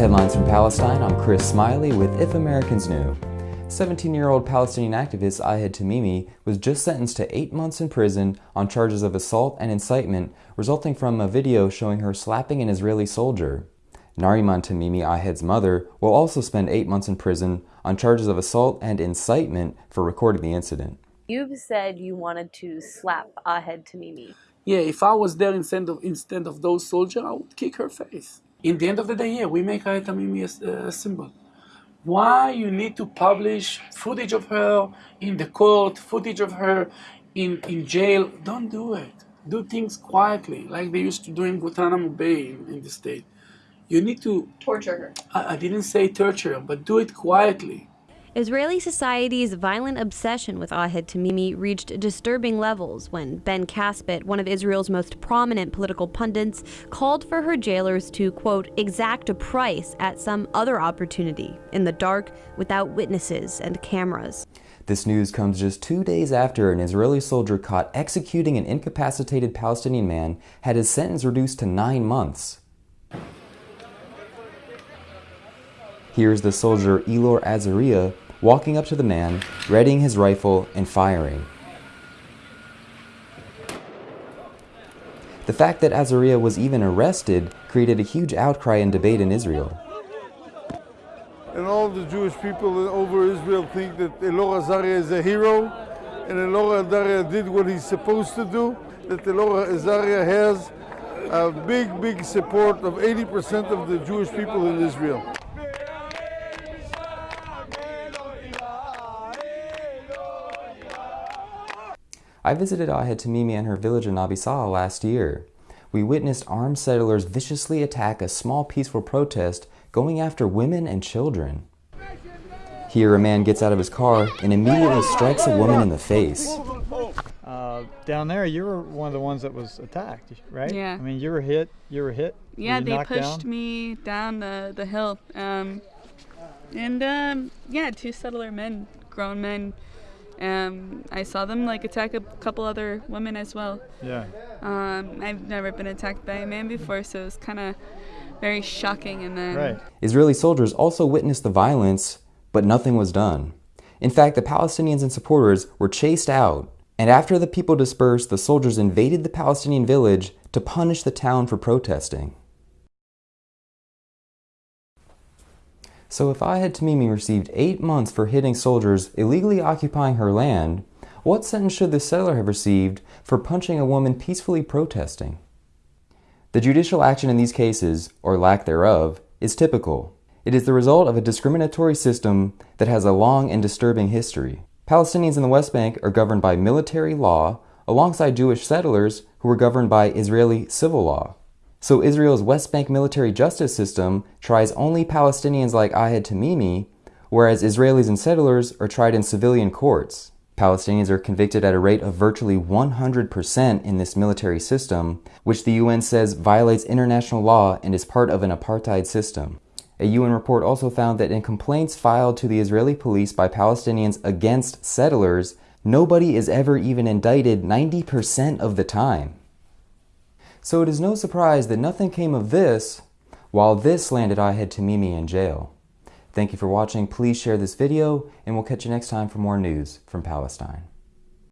headlines from Palestine. I'm Chris Smiley with If Americans Knew. 17-year-old Palestinian activist Ahed Tamimi was just sentenced to eight months in prison on charges of assault and incitement resulting from a video showing her slapping an Israeli soldier. Nariman Tamimi, Ahed's mother, will also spend eight months in prison on charges of assault and incitement for recording the incident. You've said you wanted to slap Ahed Tamimi. Yeah, if I was there instead of instead of those soldiers, I would kick her face. In the end of the day, yeah, we make Ahed Tamimi a, a symbol. Why you need to publish footage of her in the court, footage of her in, in jail? Don't do it. Do things quietly, like they used to do in Guantanamo Bay in, in the state. You need to torture her. I, I didn't say torture, but do it quietly. Israeli society's violent obsession with Ahed Tamimi reached disturbing levels when Ben Caspit, one of Israel's most prominent political pundits, called for her jailers to, quote, exact a price at some other opportunity, in the dark, without witnesses and cameras. This news comes just two days after an Israeli soldier caught executing an incapacitated Palestinian man had his sentence reduced to nine months. Here's the soldier Elor Azaria walking up to the man, readying his rifle and firing. The fact that Azaria was even arrested created a huge outcry and debate in Israel. And all the Jewish people over Israel think that Elor Azaria is a hero, and Elor Azaria did what he's supposed to do, that Elor Azaria has a big, big support of 80% of the Jewish people in Israel. I visited Ahed Tamimi and her village in Nabi Saleh last year. We witnessed armed settlers viciously attack a small peaceful protest going after women and children. Here, a man gets out of his car and immediately strikes a woman in the face. Uh, down there, you were one of the ones that was attacked, right? Yeah. I mean, you were hit. You were hit. Yeah, were they down? pushed me down the the hill, um, and um, yeah, two settler men, grown men, um, I saw them like attack a couple other women as well. Yeah. Um, I've never been attacked by a man before, so it was kind of very shocking. And then right. Israeli soldiers also witnessed the violence, but nothing was done. In fact, the Palestinians and supporters were chased out, and after the people dispersed, the soldiers invaded the Palestinian village to punish the town for protesting. So if Ahed Tamimi received eight months for hitting soldiers illegally occupying her land, what sentence should the settler have received for punching a woman peacefully protesting? The judicial action in these cases, or lack thereof, is typical. It is the result of a discriminatory system that has a long and disturbing history. Palestinians in the West Bank are governed by military law alongside Jewish settlers who are governed by Israeli civil law. So Israel's West Bank military justice system tries only Palestinians like Ahed Tamimi, whereas Israelis and settlers are tried in civilian courts. Palestinians are convicted at a rate of virtually 100% in this military system, which the UN says violates international law and is part of an apartheid system. A UN report also found that in complaints filed to the Israeli police by Palestinians against settlers, nobody is ever even indicted 90% of the time. So it is no surprise that nothing came of this, while this landed Ahed Tamimi in jail. Thank you for watching. Please share this video, and we'll catch you next time for more news from Palestine.